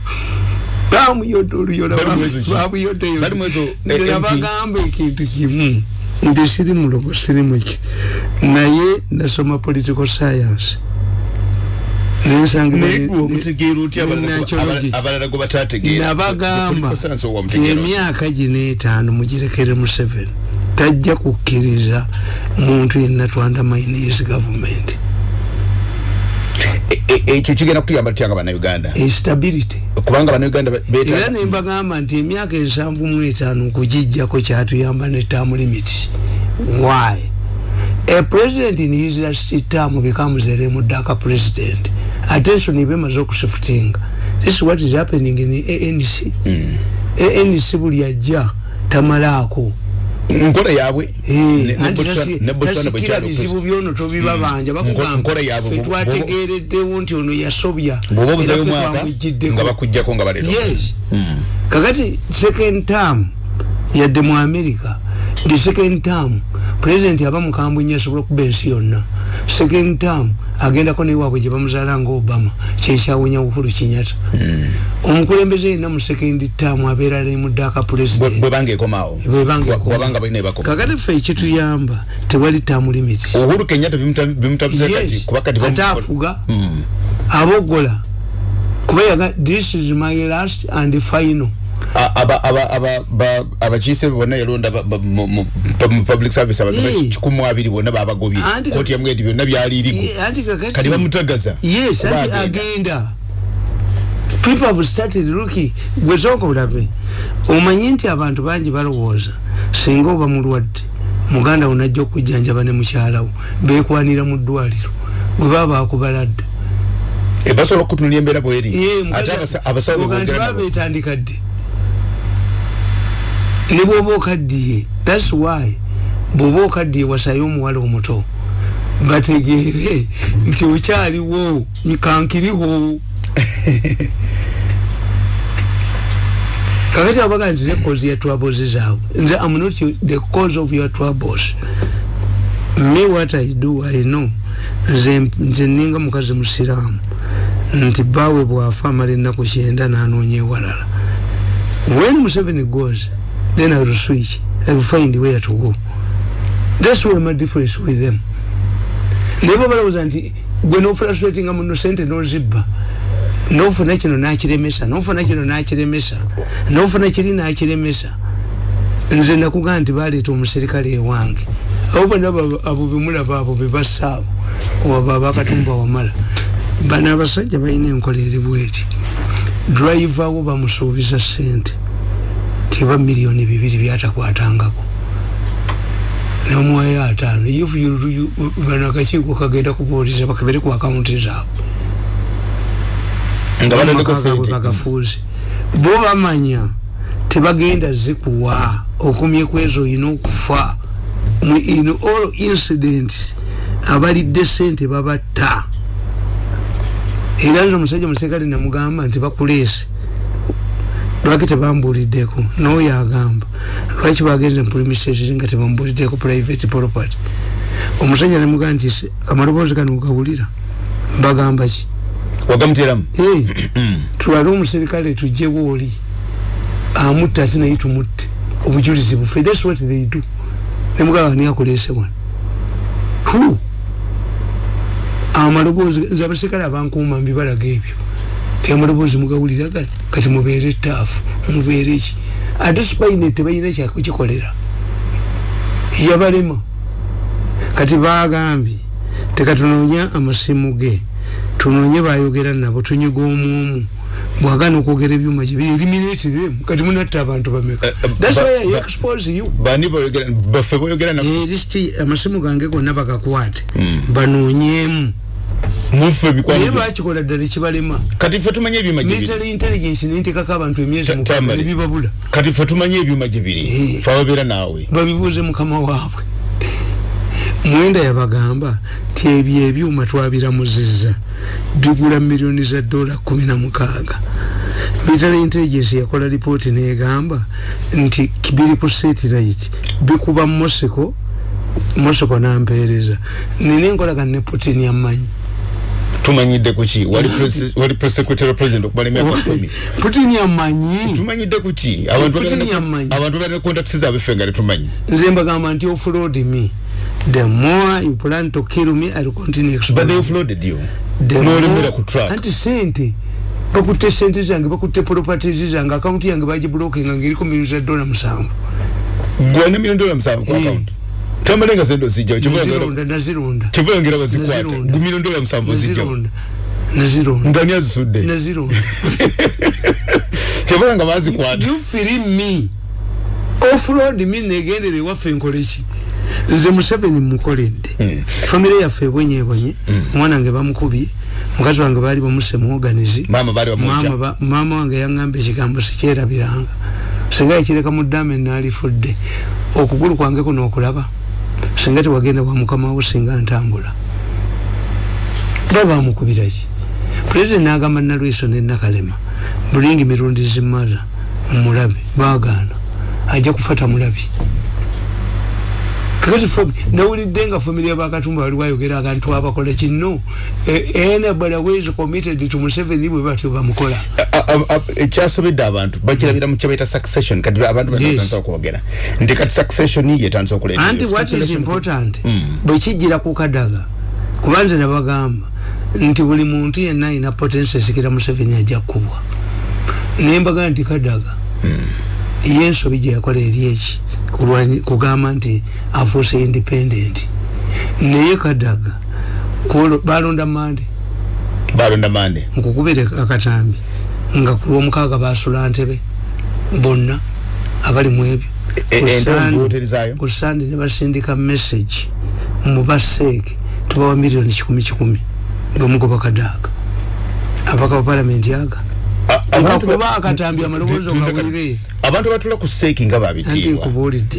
Bamuyodde oluyola babuyoddeyo nze nabagamba ekintu kimu. Nti siri mulogo siri muki naye nasoma political science. Nabagamba ti emyaka gino etaano mugirekere museveni tajja kukkiriza muntu yenna twandamainisi gavumenti e, e, ekyo kigenda kutuyamba tutyanga bannayuganda? Instability kubanga bannayuganda era nembagamba nti emyaka ensanvu mu etaano okugijjako kyatuyamba ne term limit. Why a president in his last term becomes a remudaka president. Attention ibemaze okusifutinga this is what is happening in ANC mm. ANC buli ajja tamalaako nkola yabwe. Tasikira bizibu byono tobibabanja bakugamba fetwategereddewo nti ono yasobya yes. Kakati second term yadde mu america ndi second term president aba mukambwe nyo asobola okuba ensi yonna. Second term agendako newaabwe gye bamuzaala nga obama kyekyawunya bukulu kinyata hmm. omukulembeze yenna mu second term abeera lemuddaaka pulezidentbwebangekomawokakati ffe ekituyamba tewali term limit ate afuga hmm. abogola. Kuba yaga this is my last and final abakiise bonna yalonda public service abaga kikumu abiri bonna babagobye koti yamwe eti byonna byalirigo kati bamutagaza yes anti agenda. people have started looking. Gwesooka olabe omanyi nti abantu bangi balowooza. Singa oba mulwadde muganda wo najja okujjanjaba ne mukyalawo bekwanira mu ddwaliro. Gwe baba bakubaladde basobola okutunula embeera bweri? Ate abasawo babetandika dde ne bwoba okaddiye thats why bwoba okaddiye wasayo omuwala omuto. Bategeere nti okyaliwo kankiriwo kakati abaga nti nekozi ya troubles zaabwe nze am not the cause of your troubles. Me what i do i know. Nze ninga mukazi musiraamu. Nti bawe bwafa amala ennaku kyenda nanoonya ewalala. When museveni goes then I'll switch. I'll find where to go. That's where my difference with them. Never was anti when no frustrating I'm no sente no zibba. No for national natural mesa, no for national natural mesa, no for natural natural mesa. Nze nakuga nti baleeta omuserikale ewange abo bonna abo bemulaba abo bebasaabo waba bakatumba wamala bano abasajja balina enkola eri bweti drive awo bamusuubiza sente tiba milioni bibiri byatakwatangako. Nomuwayo ataano. Ifu bano akakiiko kagenda kubuuliza bakebere ku akawunti zaabwe. Bagafuuzi bo bamanya tebagenda zikuwa. Okumyeku ezo olina okufa. In all incidents abalidde sente babatta. Era nze omusajja musekale namugamba nti bakuleese lwaki tebambuliddeko? Noyo agamba lwaki bagenze mupulimistation nga tebambuliddeko private property? Omusajja nemugaa nti amaloboozi gano ogawulira bagamba ki? Wagamuteramu tulale omuserikale tujjewo oli amutta ate naye tumutte. Obujulizi bufe thats what they do. Nemugamba ani akolese wano. Hu amaloboozi nze abaserikale abankuuma mbibalaga ebyo. Temuloboozi mugawulira gati kati mubeere etaafu mubeere ki ate sipaine tebalina kyakukikolera yabalema kati bagambye tekatunoonya amasimu ge. Tunoonye bayogera nabo tunyiga omwomu. Bwagana okwogera ebyuma gye biriminitire kati munatta abantu bameka. Amasimu gange gonna bagakwate. Hmm. banoonyemu mufe bikwano naye bakikola ddala ekibalema? Kati ffe tumanye ebyuma gye military intelligence nentekako abantu emyezi mukaaga nebibabula kati ffe tumanye ebyuma gye biri eh. fe ababeera naawe. Babibuuze mukama waabwe. Mwenda yabagamba ti ebyo ebyuma twabiramuzizza bigula miliyoni za dola kumi na mukaaga. Military intelligence yakola lipooti negamba nti biri ku satellite bikuba moseko moseko nampeereza. Nina enkolagana ne putin yammanyi tumanyidde kuki wali press secretary president okumala emyaka kumi putin yamanyi tumanyidde kuki abantu balina contacts zaabwe ffe nga tetumanyi nze mbagamba nti offload me. The more you plan to kill me I'll continue but they offloaded you. The N'olemera more- ku track. anti sente. Bakutte sente zange bakutte properties zange. Akawunti yange bagibulokinga ngaeriko milioni za dola musanvu gwana milioni dola musanvu ku Eh. account tamalenga sente ozijjawo nazironda nazironda kivulangera bazikwata Nazironda. gu milioni dola musanvu ozijjawo nazironda nazironda ngani azisudde nazironda kivulanga bazikwata you feel me. Offroad me negendere ewaffe nkoleki nze museveni mukoledde Mm. famire yaffe ebwenyebonye omwana wange bamukubye. Mukazi wange baali bamuse muoganizi maama bali mama, bamuja ba, mama wange yaŋŋamba ekigambo sikyerabiranga singa yakireka mu ddama enaalifudde okugulu kwange kuno okulaba singa tewagenda wa mukamawo singa ntambula. Ba bamukubiraki pulezidenti n'agamba nalweso nenakalema bulingi mirundi zimaza mumulabe bagaana ajja kufata mulabi kakati nawulidde nga famire yabakatumba wali wayogera agantu abakola kino anybody who is committed to museveni bwe batyo bamukola ekyasobedde abantu bakirabira mu kyebaita succession. Kati abantu batandisa okwogera nti kati succession. Yetandisa okuleeta anti what is important? Bwekijjira ku kadaga kuba nze nabagamba nti buli muntu yenna ayina potensi esikira museveni ajja kkubwa nembaga nti kadaga ye ensobi gye yakola eri eki kugamba nti afuuse independent. Naye kadaga balonda mande. Balonda mande. Nkukubire akatambi nga ku lwomukaaga basula ntebe bonna abali mu ebyo. E- Ku zaayo? ku sande ne basindika message mu baseeke tubawa miliyoni kikumi kikumi ngaomugoba kadaaga abaka ba palamenti aga Kuba akatambi amaloboozi ogawulire. abantu batula ku seeki nga babitiibwa.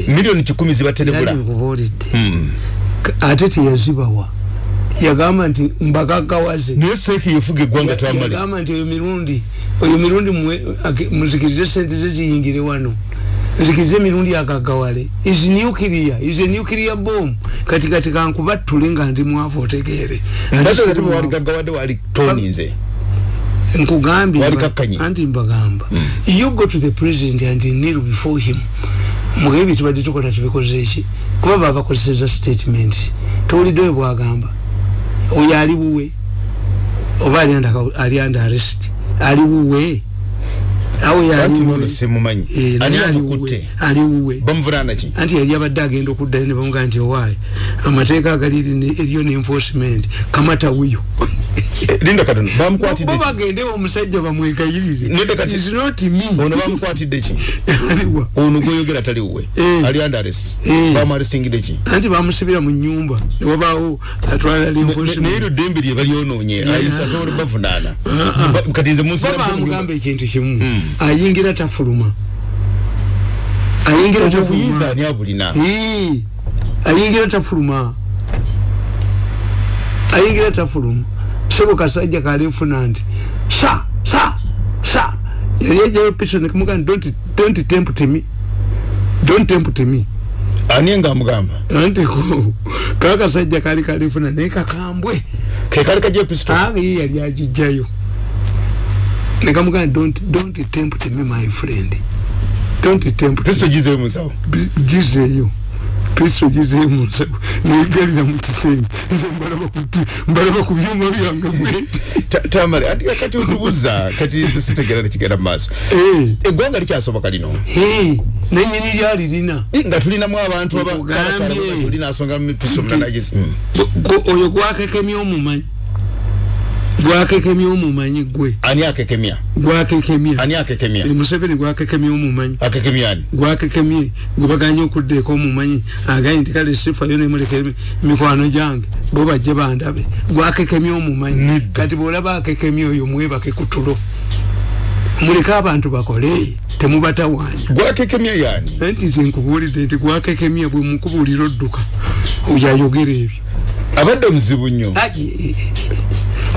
Miliyoni kikumi zibaterebula Mm. K- ate teyazibawa yagamba nti mbagaggawaze naye seeki yefuga eggwanga tamale yagamba nti oyo mirundi oyo mirundi muzikirize sente ze ziyingire wano. Nzikirize emirundi agagawale is nuclear is a nuclear bomb. Kati kati kankubattule nga ndi mwavu otegeere. Ate ati wali mwavu. gaggawadde wali toni nze nkugambye kakkanye. anti mbagamba. You go to the president and kneel before him. Mugabe byetubadde tukola tubikoze eki kuba babakozeseza statement. Towulidde we bwagamba. Oyo ali wuwe oba ali under under arrest? Ali wuwe anti Eh, anti yali abadde agenda okuddayo ne bamugaa nti owaayi amateeka agali eri- eriyo ne enforcement kamata wiyo Eh, linda katono bamukwatidde bo ki? bagende omusajja bamwegayirire Nede kati- Is not me. ono bamukwatidde ki? Aliwa ono gwoyogera tali wuwe Eh. ali under arrest. Eh. bamuarestingidde ki? Anti bamusibira mu nyumba newabaawo atwala naye luddembe lye balyonoonye. Ayisa asobola bavunaana. Ba- kati nze munsira bamugamba ekintu kimu. Ayingira tafuluma. Ayingira tafuluma. ani abulina? Ayingira tafuluma. Ayingira tafuluma sebo kasajja kalefuna nti sa sa sa yali ejayo piso nekumugamba don't, don't tempt me. Don't tempt me. Ani nga amugamba? Anti kakasajja kali kalifuna naye kakambwe. Ke kali kajja episto anga ye yali agijjayo. Nekamugamba don't, don't tempt me my friend. Don't tempt pisto gizeyo musawo. Gizeeyo kristo gizeeyo munsawo negalira mu kisenge nze mbalaba ku- mbalaba ku byuma byange bweti Ta- tamale anti kati otubuza kati sitegera nekigenda mu maaso Eh, eggwanga likyasoboka lino? Eh, nenyini lyali lina. Eh, nga tulinamu abantu aba- Nkugambye. abakala tuli nasonga mu pisto Nti- mulanagizi Gwe- oyo gwakekemya omumanyi gwakekemya omumanyi gwe. Ani akekemya? Gwakekemya. Ani akekemya? Eh, museveni gwakekemya omumanyi. Akekemya ani? Gwakekemye gwe baganye okuddeeko omumanyi. Agaye nti kale sifayo nemulekere mikwano gyange bo bajje bandabe. Gwakekemye omumanyi. Kati bwolaba akekemye oyo mwebake ku tulo muleke abantu bakole temubatawaanya. Gwakekemya yani nti nze nkubuulidde nti gwakekemye bwe mukubuulira odduka. Oyo ayogera ebyo. Abadde muzibu nnyo. Ayi,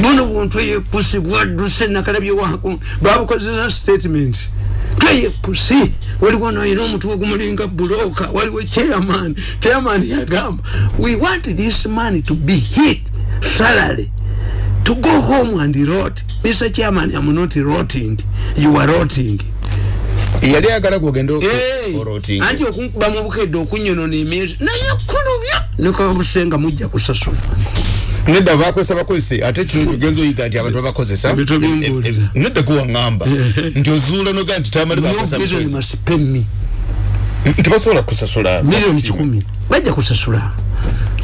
buno buntu eyepusi bwadduse nakalabye wako babukozesa statement. Tweyepusi waliwo noyina omutwe ogumulinga buloka waliwo chairman. Chairman yagamba we want this money to be hit salary. To go home and rot. Mr chairman am not rotting. You are rotting. Yali Hey, orotinga anti okunkuba mu bukedde okunyonona emyezi naye kulubya nekabusenga mujja kusasula nedda bakozesa bakozese. Ate kino tugenza oyiga nti abantu babakozesa. Nedda kuwaŋŋamba nti ozuula noga nti me tebasobola kusasula milioni kikumi. Bajja kusasula.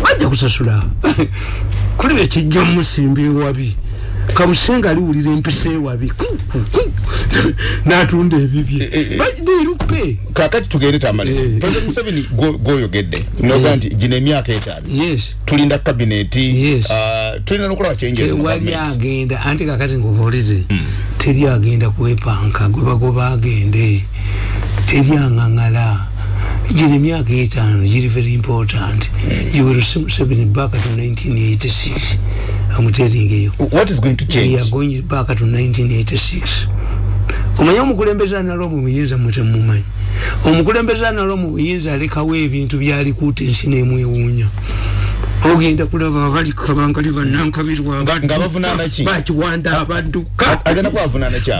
Bajja kusasula. Kuli ekijja musimba ewabi kabusenga aliwulira empisa ewabi. N'atunda ebibye. Birupe kakati tugende tamale. Eh. president museveni gwo- gwoyogedde. Noga nti gino emyaka etaano yes. Tulinda kabineti. Ah, tulina nokulaba government. agenda. Anti kakati nkubuulize teri agenda kwepanka gwe bagoba agende. Teri aŋaŋala. Gino emyaka etaano giri very important. You will see Museveni back to 1986 I'm telling you what is going to we change are going back to 1986 omanye omukulembeze analo mu buyinza mutemumanyi omukulembeze analo mu buyinza alekawo ebintu byalikuuta ensi nemwewuunya. Ogenda kulaba abali kabangali banankabirwa Nga- nga bavunaana ki? bakiwanda abadduka.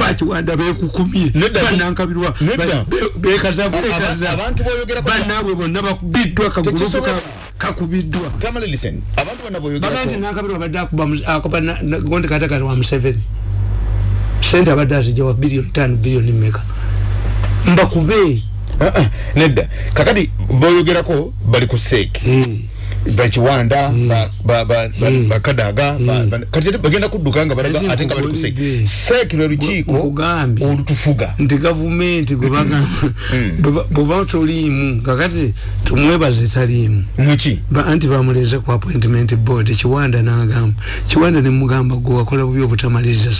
bakiwanda bekukumye Nedda. bekaza bekaza. banaabwe bonna bakubiddwa kagulupu Tekisobola. ka- kakubiddwa. Bagaa nti nankabirwa abadde akuba gondi katakati wa museveni. Sente abadde azijja wa biliyoni tano biliyoni meka mbakube Ah, ah, nedda. Kakati boyogerako bali ku seeki Eh, bakiwanda ba- ba- ba- ba- bakadaga ba- ba- kati bagenda kudduka nga balaga Ate nga bali ku seeki lwe lukiiko olutufuga. Nti gavumenti gwebagamba bweba toliimu kakati tumwebaze taliimu. Muki anti bamuleze ku appointment board kiwanda nagamba. Kiwanda nemugamba gwe wakola bubi obutamaliriza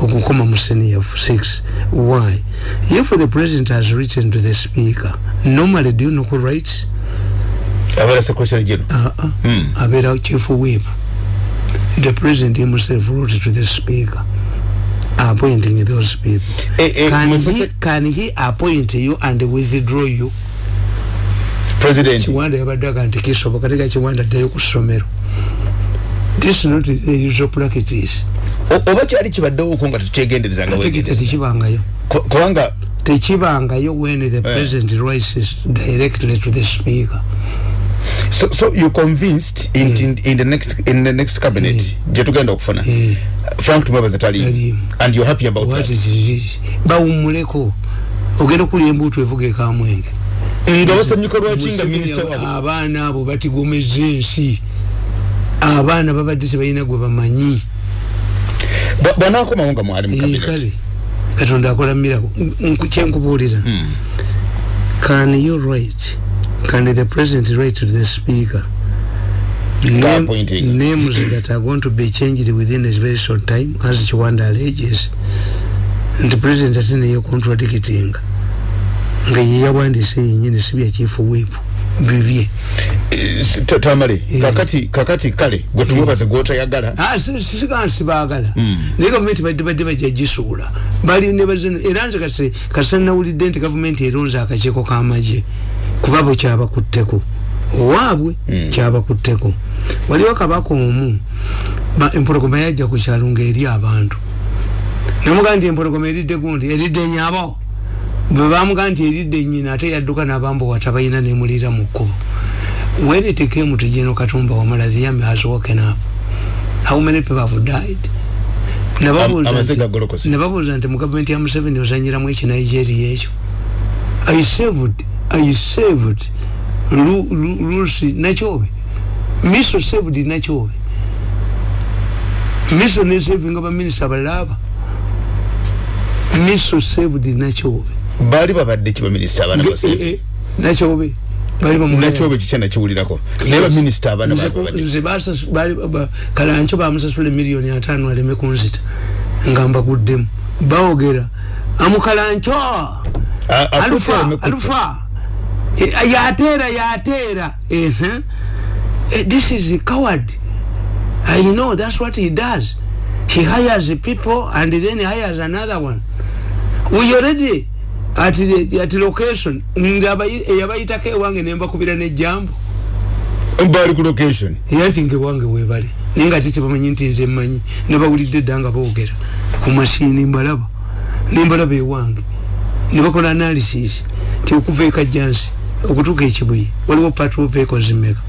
okukoma mu senior 6 why? If the president has written to the speaker normally do you know who writes abeera secretary general uh -uh. abeera chief whip the president himself wrote to the speaker appointing those people Eh, eh, can, he, can he appoint you and withdraw you. President kiwanda yabadde aga nti kisoboka tega kiwanda addayo ku ssomero this is not the usual practice. Oba kyali kibaddewoko nga tukyegenderezanga ate kita wegendereza. tekibangayo. Ko- kubanga tekibangayo when the president writes directly to the speaker so, so you convinced in, in, in the next in the next cabinet gye tugenda okufuna Eh. frank tumwebaza tali and you're happy about what that? it is bawummuleko ogenda okulya embuutu evuga ekamwenge nga basanyuka lwaki nga minisita wabo abaana abo batigomeza ensi. Abaana babadde tebalina gwe bamanyi. Bw'anaakomawo nga mwali mu Eh, kale katonda akola mirako. Kyenkubuulira can you write can the president write to the speaker. Name, names that are going to be changed within a very short time as kiwanda alleges. Nti president ate neyo contradicting nga ye yawandiise yenyini si bya chief whip bibye. Eh, tamale kakati kakati kale gwe tumwebaze gwotayagala Ah, si- si- siga sibagala naye gavumenti badde badde bajja gisuula bali ne bazina era nze kase kasa nawulidde nti gavumenti eronze akakiiko k'amagye kuba bwe kyabakutteko. Owaabwe kyabakutteko. Waliwo kabaka omu ba- empologoma yajja ku kyalo ng'eri abantu. Namugaa nti empologoma eridde gundi eridde nyabo bwe bamugaa nti eridde nyina ate yadduka n'abambo wata balina nemulira mu kkubo. When it came to General Katumba Wamala the army has woken up. How many people have died? Nababuuza nti- mu gavumenti ya Museveni ozanyiramu ekinigeria ekyo. I saved I saved Lu- Lu- Lucy Nachobe. Miso saved Nachobe. Miso ne saving abaminisita abalaba Miso saved Nachobe baali babadde abaana Ge- base eh, eh, Nachobe bali bamulaba nakyobe kikya nakiwulirako naye baminisita abaana Nze baali ku- babadde nze basasu- bali- ba- kalancho bamusasula emiliyoni ataano aleme kunzita nga mbaguddemu. Bawogera amukalancho A- akutte alufa alufa Eh, yateera yateera. Ehe. Eh, this is a coward. I know that's what he does. He hires people and then he hires another one. We already at the at location nga abayi- eyabayitako ewange nembakubira nejambo baali ku location. Era nti ngewange webali naye nga tetebamanyi nti nze mmanyi nabawulidde dda nga boogera ku masiini mbalaba nembalaba ewange nebakola analysis ti okuva ekajjansi okutuuka ekibuye waliwo patrol vehicles meka